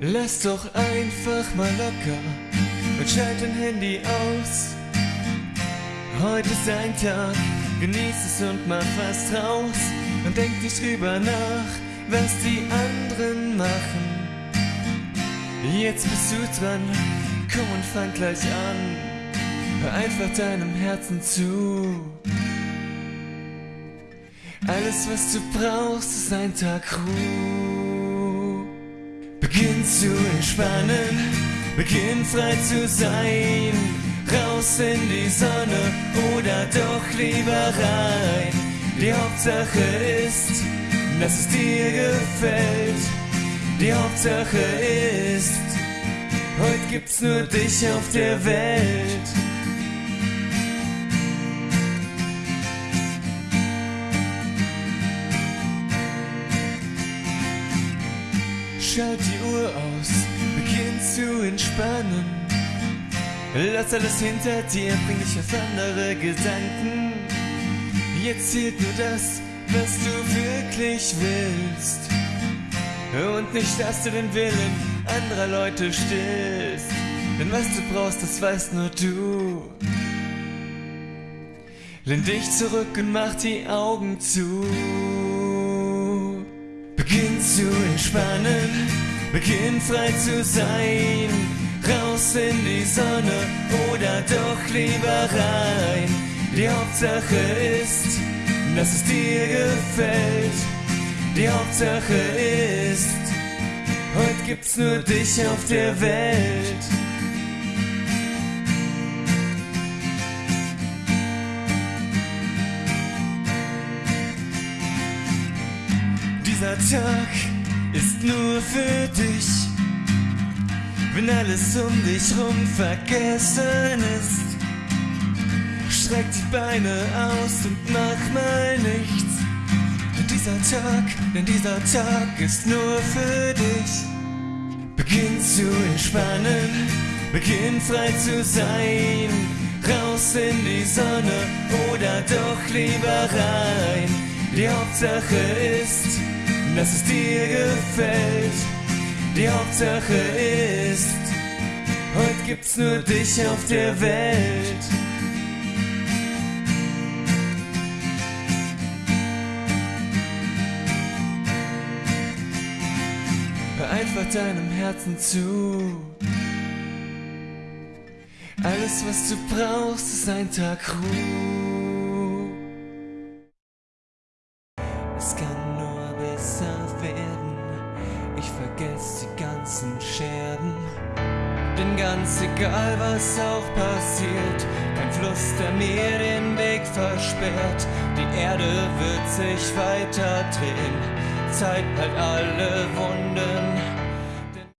Lass doch einfach mal locker und schalt dein Handy aus. Heute ist ein Tag, genieß es und mach was draus. Und denk nicht drüber nach, was die anderen machen. Jetzt bist du dran, komm und fang gleich an. Hör einfach deinem Herzen zu. Alles, was du brauchst, ist ein Tag Ruhe. Zu entspannen, beginn frei zu sein. Raus in die Sonne oder doch lieber rein. Die Hauptsache ist, dass es dir gefällt. Die Hauptsache ist, heute gibt's nur dich auf der Welt. Schalt die Uhr aus, beginn zu entspannen. Lass alles hinter dir, bring dich auf andere Gedanken. Jetzt zählt nur das, was du wirklich willst. Und nicht, dass du den Willen anderer Leute stillst. Denn was du brauchst, das weißt nur du. Lehn dich zurück und mach die Augen zu. Entspannen, beginn frei zu sein. Raus in die Sonne oder doch lieber rein. Die Hauptsache ist, dass es dir gefällt. Die Hauptsache ist, heute gibt's nur dich auf der Welt. Dieser Tag ist nur für dich. Wenn alles um dich rum vergessen ist, streck die Beine aus und mach mal nichts. Denn dieser Tag, denn dieser Tag ist nur für dich. Beginn zu entspannen, beginn frei zu sein. Raus in die Sonne oder doch lieber rein. Die Hauptsache ist, dass es dir gefällt. Die Hauptsache ist, heute gibt's nur dich auf der Welt. Hör einfach deinem Herzen zu. Alles, was du brauchst, ist ein Tag Ruhe. Ganzen Scherben. Denn ganz egal, was auch passiert, kein Fluss, der mir den Weg versperrt. Die Erde wird sich weiter drehen. Zeit halt alle Wunden